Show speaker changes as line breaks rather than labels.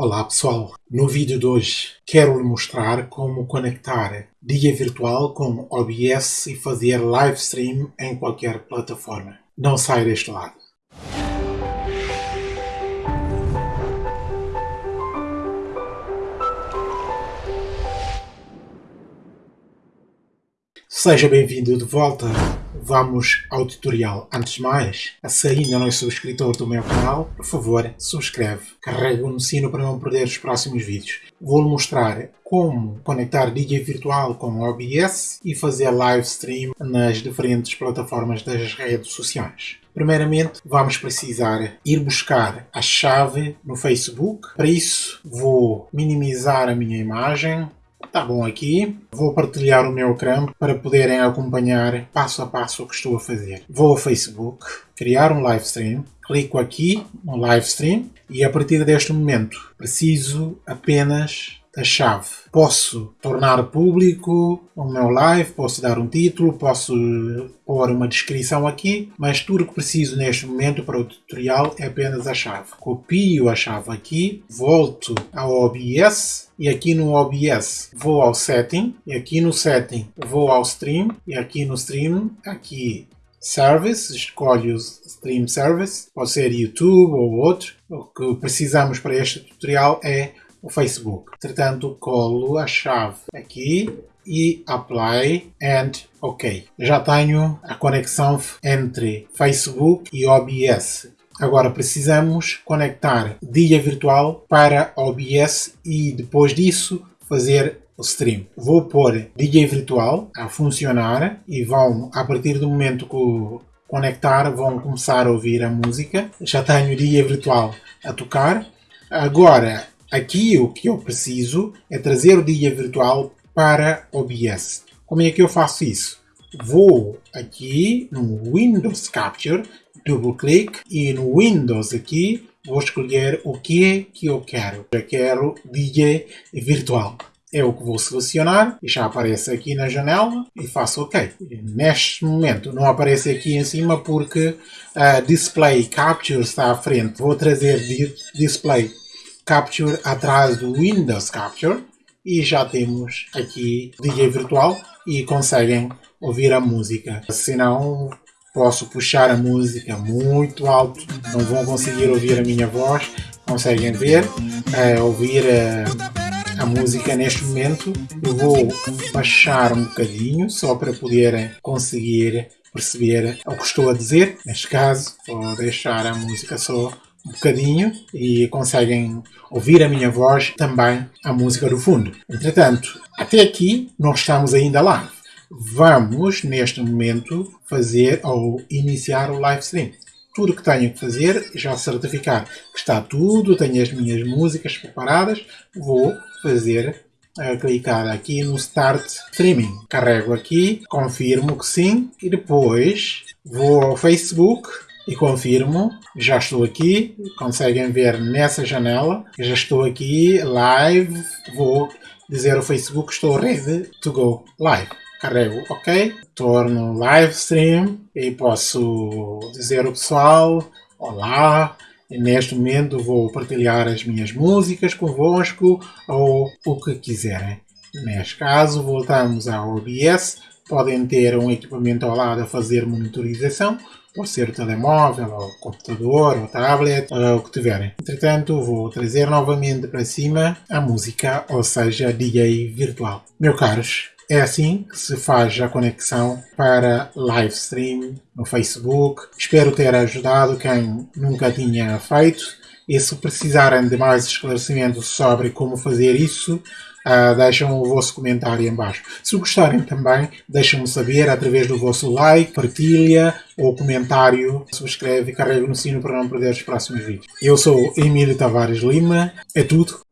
Olá pessoal, no vídeo de hoje quero mostrar como conectar dia virtual com OBS e fazer live stream em qualquer plataforma. Não saia deste lado. Seja bem-vindo de volta vamos ao tutorial. Antes de mais, se ainda não é subscritor do meu canal, por favor, subscreve. Carrega no sino para não perder os próximos vídeos. Vou-lhe mostrar como conectar DJ virtual com OBS e fazer live stream nas diferentes plataformas das redes sociais. Primeiramente, vamos precisar ir buscar a chave no Facebook. Para isso, vou minimizar a minha imagem, Tá bom aqui. Vou partilhar o meu ecrã para poderem acompanhar passo a passo o que estou a fazer. Vou ao Facebook, criar um live stream, clico aqui no live stream e a partir deste momento preciso apenas a chave. Posso tornar público o meu live, posso dar um título, posso pôr uma descrição aqui, mas tudo que preciso neste momento para o tutorial é apenas a chave. Copio a chave aqui, volto ao OBS e aqui no OBS vou ao Setting e aqui no Setting vou ao Stream e aqui no Stream, aqui Service, escolho o Stream Service, pode ser YouTube ou outro. O que precisamos para este tutorial é o Facebook. Entretanto, colo a chave aqui e Apply and OK. Já tenho a conexão entre Facebook e OBS. Agora precisamos conectar dia virtual para OBS e depois disso fazer o stream. Vou pôr DJ virtual a funcionar e vão, a partir do momento que conectar, vão começar a ouvir a música. Já tenho dia virtual a tocar. Agora Aqui o que eu preciso é trazer o dia virtual para OBS. Como é que eu faço isso? Vou aqui no Windows Capture, double clique e no Windows aqui vou escolher o que é que eu quero. Eu quero DJ virtual. É o que vou selecionar e já aparece aqui na janela e faço OK. Neste momento não aparece aqui em cima porque a uh, Display Capture está à frente. Vou trazer Display Capture atrás do Windows Capture e já temos aqui DJ virtual e conseguem ouvir a música. Se não, posso puxar a música muito alto, não vão conseguir ouvir a minha voz, conseguem ver, é, ouvir a, a música neste momento. Eu vou baixar um bocadinho só para poderem conseguir perceber o que estou a dizer. Neste caso, vou deixar a música só um bocadinho e conseguem ouvir a minha voz também a música do fundo. Entretanto, até aqui não estamos ainda live. Vamos, neste momento, fazer ou iniciar o live stream. Tudo que tenho que fazer, já certificar que está tudo, tenho as minhas músicas preparadas, vou fazer a clicar aqui no Start Streaming. Carrego aqui, confirmo que sim e depois vou ao Facebook e confirmo, já estou aqui, conseguem ver nessa janela, já estou aqui live, vou dizer ao Facebook estou ready to go live. Carrego OK, torno live stream e posso dizer ao pessoal, olá, neste momento vou partilhar as minhas músicas convosco ou o que quiserem. Neste caso, voltamos ao OBS. Podem ter um equipamento ao lado a fazer monitorização pode ser o telemóvel, ou computador, ou tablet, ou o que tiverem. Entretanto, vou trazer novamente para cima a música, ou seja, DJ virtual. Meus caros, é assim que se faz a conexão para live stream no Facebook. Espero ter ajudado quem nunca tinha feito. E se precisarem de mais esclarecimentos sobre como fazer isso, Uh, deixam o vosso comentário em baixo. Se gostarem também, deixem-me saber através do vosso like, partilha ou comentário. Subscreve e carrega no sino para não perder os próximos vídeos. Eu sou Emílio Tavares Lima. É tudo.